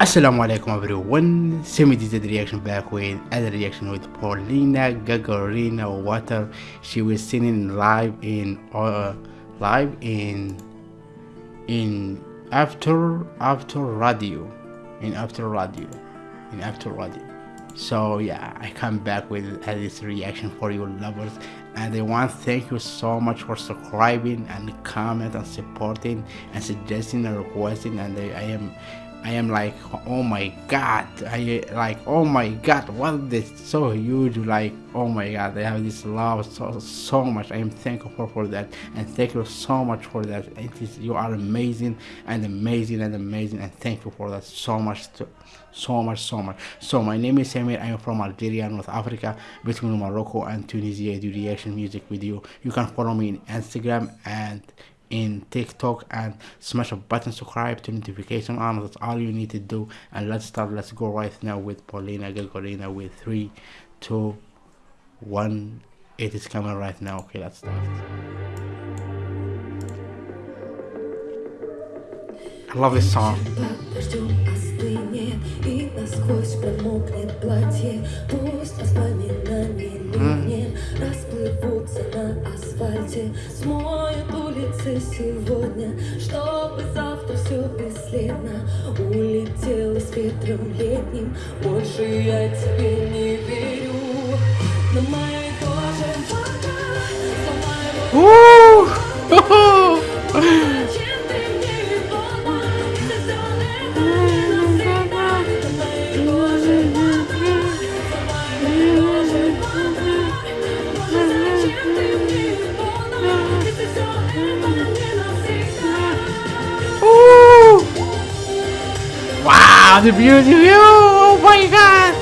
Assalamu alaikum everyone, Semi did the reaction back with other reaction with Polina Gagarina Water. She was singing live in uh, live in in after Avtoradio in Avtoradio in Avtoradio. So yeah, I come back with this reaction for you lovers and I want to thank you so much for subscribing and comment and supporting and suggesting and requesting and I, I am I am like, oh my god, I like, oh my god, what this so huge, like, oh my god, I have this love so so much. I am thankful for, that, and thank you so much for that. It is you are amazing and amazing and amazing, and thank you for that so much, to, so much, so much. So my name is Samir. I am from Algeria, North Africa, between Morocco and Tunisia. I do reaction music video. You You can follow me in Instagram and in TikTok and smash a button subscribe to notification on. That's all you need to do. And let's start. Let's go right now with Polina. Gagarina with three two one. It is coming right now. Okay let's start Смоют улицы сегодня Чтобы завтра все бесследно. Улетело с ветром летним Больше я тебе не верю. На моей коже пока Wow, the beauty! Oh my god!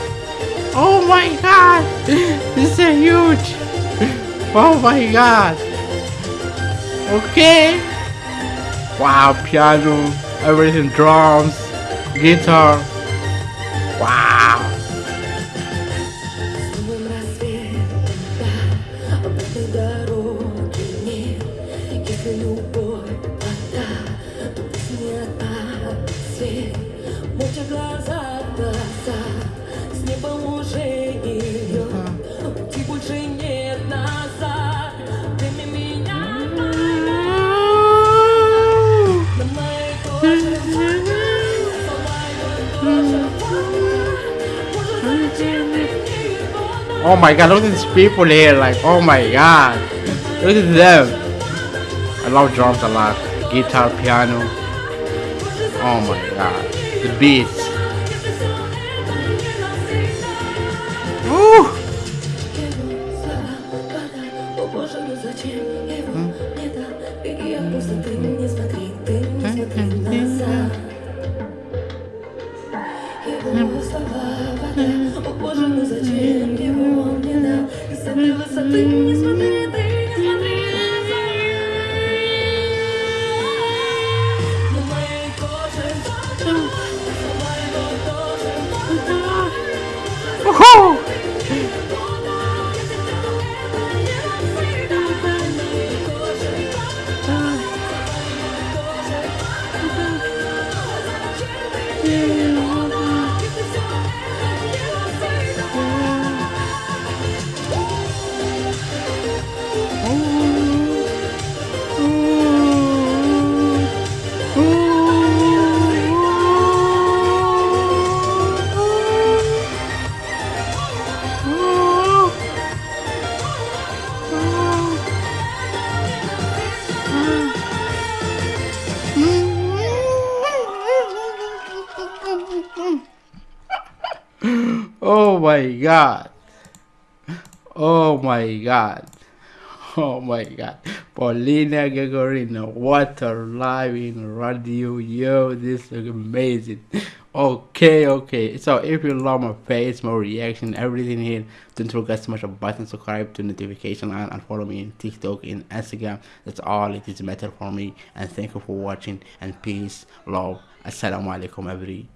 Oh my god! This is huge! Oh my god! Okay! Wow, piano, everything, drums, guitar. Wow! Молча глаза в глаза, с небом уже не льет. Пути больше нет назад. Прими меня на моей коже вода, сломай мою душу вода. Может, зачем ты мне понадобился? Oh my god, look at these people here, like, oh my god. Look at them. I love drums a lot. Guitar, piano. Oh my god. Бить. Ух! О боже, ну зачем его мне на высоты не смотри? Oh my god. Oh my god. Oh my god. Polina Gagarina, water live in radio. Yo, this is amazing. Okay, okay. So if you love my face, my reaction, everything here, don't forget to smash a button, subscribe to notification and, and follow me in TikTok, in Instagram. That's all it is matter for me. And thank you for watching and peace, love. Assalamu alaikum everyone.